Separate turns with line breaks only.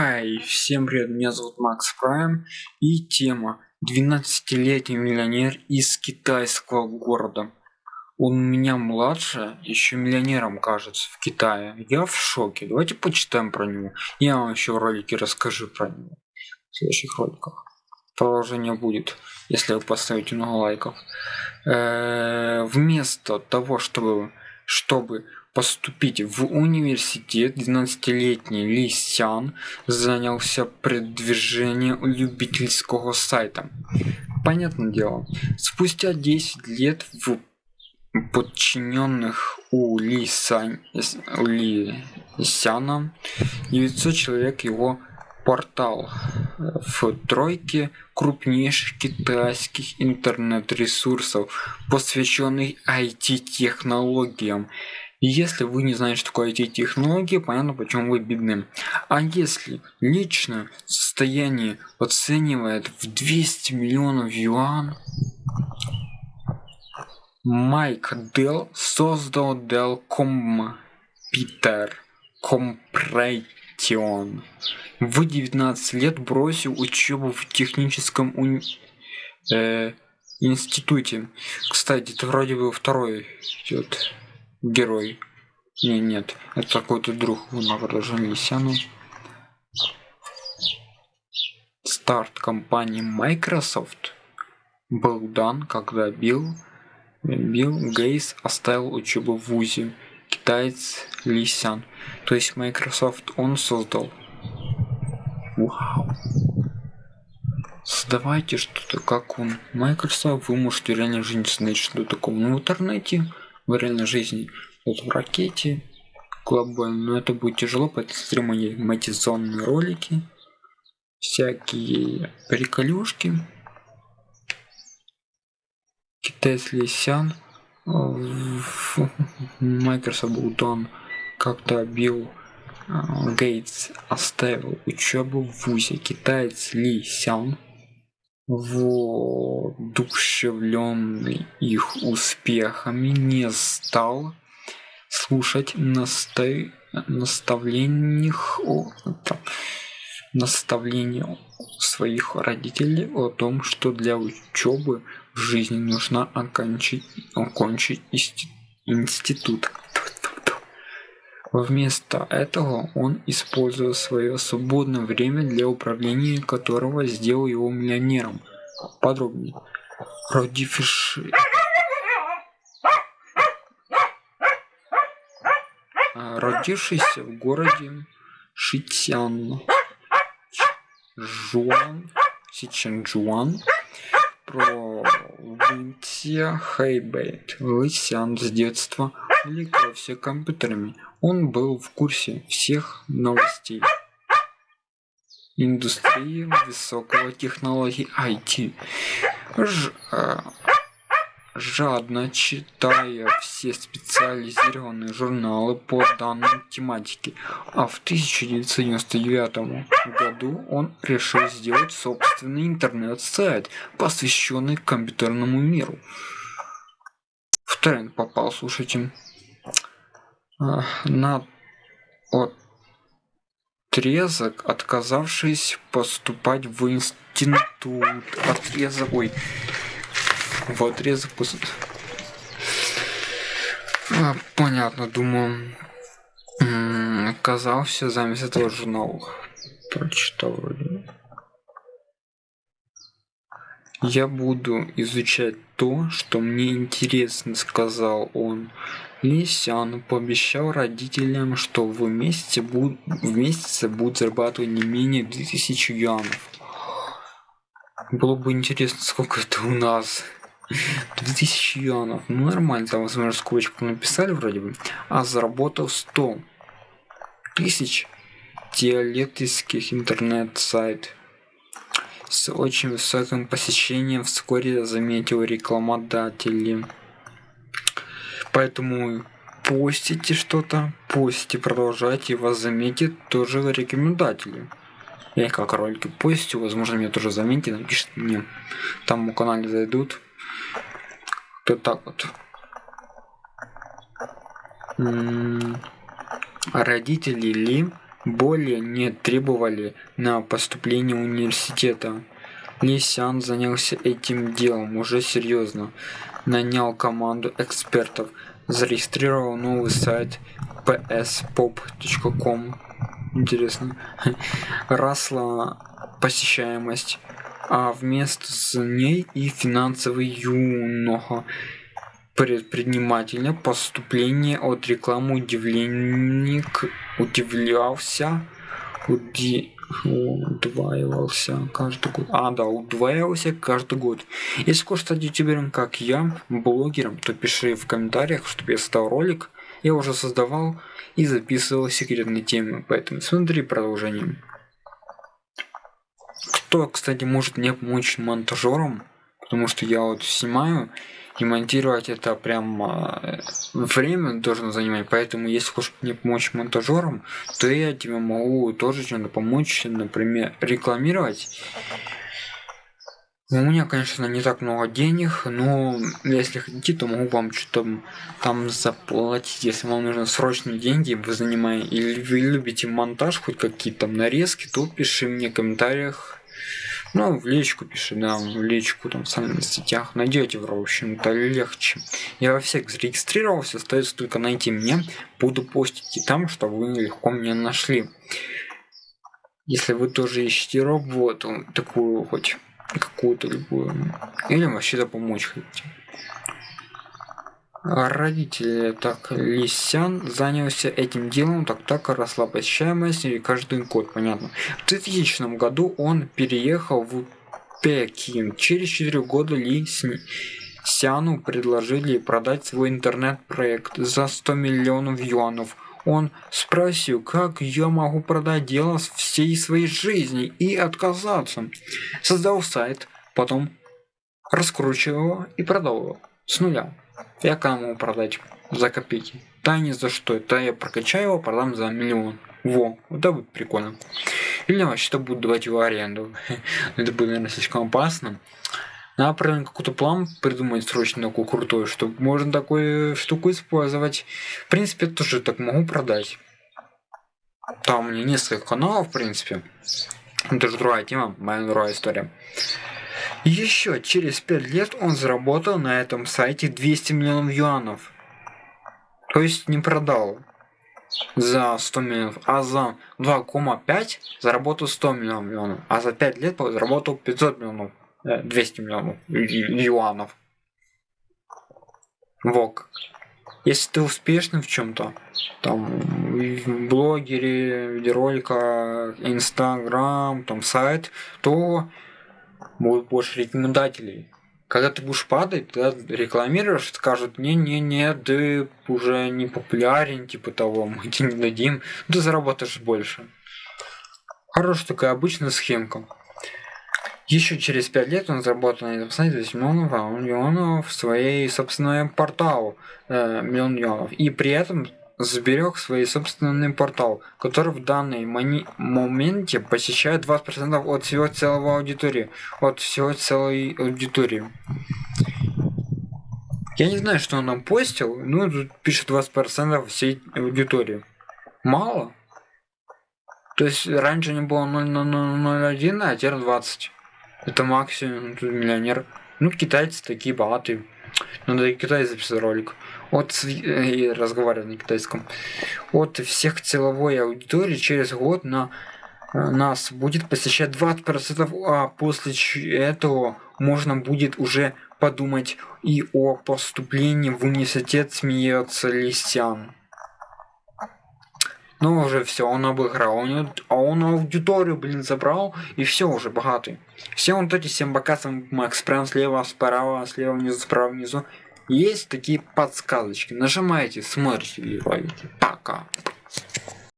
Хай, всем привет, меня зовут Макс Прайм и тема 12-летний миллионер из китайского города. Он меня младше, еще миллионером кажется в Китае. Я в шоке. Давайте почитаем про него. Я вам еще в ролике расскажу про него. В следующих роликах. Продолжение будет, если вы поставите много лайков. Э -э вместо того, чтобы, чтобы поступить в университет. 12-летний Ли Сян занялся продвижением любительского сайта. Понятное дело, спустя 10 лет в подчиненных у Ли, Сань, Ли Сяна 900 человек его портал. В тройке крупнейших китайских интернет-ресурсов, посвященных IT-технологиям если вы не знаете, что такое эти технологии, понятно, почему вы бедны. А если личное состояние оценивает в 200 миллионов юан, Майк Дел создал Dell Computer Compression. В 19 лет бросил учебу в техническом уни... э, институте. Кстати, это вроде бы второй идет герой. Не, нет, это какой-то друг награжден Лисяну. Старт компании Microsoft был дан, когда Билл, Билл Гейс оставил учебу в ВУЗе. Китаец Лисян. То есть Microsoft он создал. Вау. Создавайте что-то, как он. Microsoft, вы можете реально жизнь знать, что такое. Ну, в интернете в реальной жизни вот в ракете. Глобально но это будет тяжело поэтому смотрим аниматизационные ролики всякие приколюшки. Китайский сян Microsoft Удон как-то Билл а, Гейтс оставил учебу в ВУЗе. Китаец Ли Сян воодушевленный их успехами не стал слушать настой наставлений о наставления своих родителей о том что для учебы в жизни нужно окончить окончить институт Вместо этого он использовал свое свободное время для управления которого сделал его миллионером. Подробнее. Родивший... Родившийся в городе Шитян, Жуан, Сичанчжуан, провинция Хэйбэйт. Лысян с детства увлекался компьютерами он был в курсе всех новостей индустрии высокого технологий IT, Ж, э, жадно читая все специализированные журналы по данной тематике. А в 1999 году он решил сделать собственный интернет-сайт, посвященный компьютерному миру. В тренд попал, слушайте на отрезок, отказавшись поступать в институт. Отрезок, ой, в отрезок а, понятно, думаю, оказался замес этого журнала. Прочитал вроде. Я буду изучать то, что мне интересно, сказал он. Ли Сян пообещал родителям, что в месяце, буд... в месяце будут зарабатывать не менее 2000 юанов. Было бы интересно, сколько это у нас. 2000 юанов. Ну нормально, там, возможно, скобочку написали вроде бы. А заработал 100 тысяч диалектических интернет-сайт с очень высоким посещением вскоре заметил рекламодатели. Поэтому постите что-то, постите, продолжайте, вас заметит тоже рекомендатели. Я как ролики постю, возможно, меня тоже заметит, напишет мне. Там у канале зайдут. То так вот. М -м родители Ли более не требовали на поступление университета. Ли Сян занялся этим делом уже серьезно. Нанял команду экспертов, зарегистрировал новый сайт pspop.com. Интересно. Росла посещаемость, а вместо с ней и финансовый юного предпринимателя поступление от рекламы удивленник удивлялся уди, удваивался каждый год. А да удваивался каждый год. Если хочешь стать ютубером как я блогером то пиши в комментариях чтобы я стал ролик. Я уже создавал и записывал секретные темы поэтому смотри продолжение. Кто кстати может мне помочь монтажером? Потому что я вот снимаю и монтировать это прям э, время должно занимать. Поэтому если хочешь мне помочь монтажером то я тебе могу тоже чем-то помочь например рекламировать. У меня конечно не так много денег но если хотите то могу вам что-то там заплатить. Если вам нужны срочные деньги вы занимаете или вы любите монтаж хоть какие-то нарезки то пиши мне в комментариях ну, в личку пиши, да, в личку, там, в социальных сетях. Найдете, в общем-то, легче. Я во всех зарегистрировался, остается только найти меня. Буду постить и там, чтобы вы легко меня нашли. Если вы тоже ищете работу, такую хоть какую-то любую, или вообще-то помочь хотите родители так лисян занялся этим делом так так росла посещаемость и каждый год понятно. В 2000 году он переехал в пекин. Через 4 года ли сяну предложили продать свой интернет-проект за 100 миллионов юанов он спросил как я могу продать дело всей своей жизни и отказаться? Создал сайт потом раскручивал и продал его с нуля. Я кому продать за копейки? Да ни за что. Это я прокачаю его продам за миллион. Во вот это будет прикольно. Или вообще-то буду давать его аренду. Это будет наверное слишком опасно. Надо правильно какой-то план придумать срочно такой крутой чтобы можно такую штуку использовать. В принципе тоже так могу продать. Там у меня несколько каналов в принципе. Это же другая тема моя другая история еще через 5 лет он заработал на этом сайте 200 миллионов юанов. То есть не продал за 100 миллионов, а за 2,5 заработал 100 миллионов, а за 5 лет заработал 500 миллионов, 200 э, миллионов юанов. Вок. Если ты успешный в чем-то, там, блогере, видеоролика, инстаграм, там, сайт, то будет больше рекомендателей. Когда ты будешь падать, ты рекламируешь, скажут, не-не-не, ты уже не популярен, типа того, мы тебе не дадим, ты заработаешь больше. Хорошая такая обычная схемка. Еще через 5 лет он заработал на этом сайте 10 миллионов, а миллионов в своей собственной портал э, миллион миллионов. И при этом сберег свой собственный портал, который в данный моменте посещает 20% от всего целого аудитории, от всего целой аудитории. Я не знаю, что он нам постил, ну тут пишет 20% всей аудитории. Мало? То есть раньше не было 0,001, а теперь 20. Это максимум, тут миллионер. Ну, китайцы такие богатые. Надо и Китай записать ролик от и разговаривать на китайском от всех целовой аудитории через год на э, нас будет посещать 20%, а после этого можно будет уже подумать и о поступлении в университет смеется Лисян. Ну уже все, он обыграл, он, а он аудиторию, блин, забрал, и все уже богатый. Все вот эти 7 бокасов Макс прям слева, справа, слева, внизу, справа, внизу есть такие подсказочки. Нажимаете, смотрите ролики. Пока.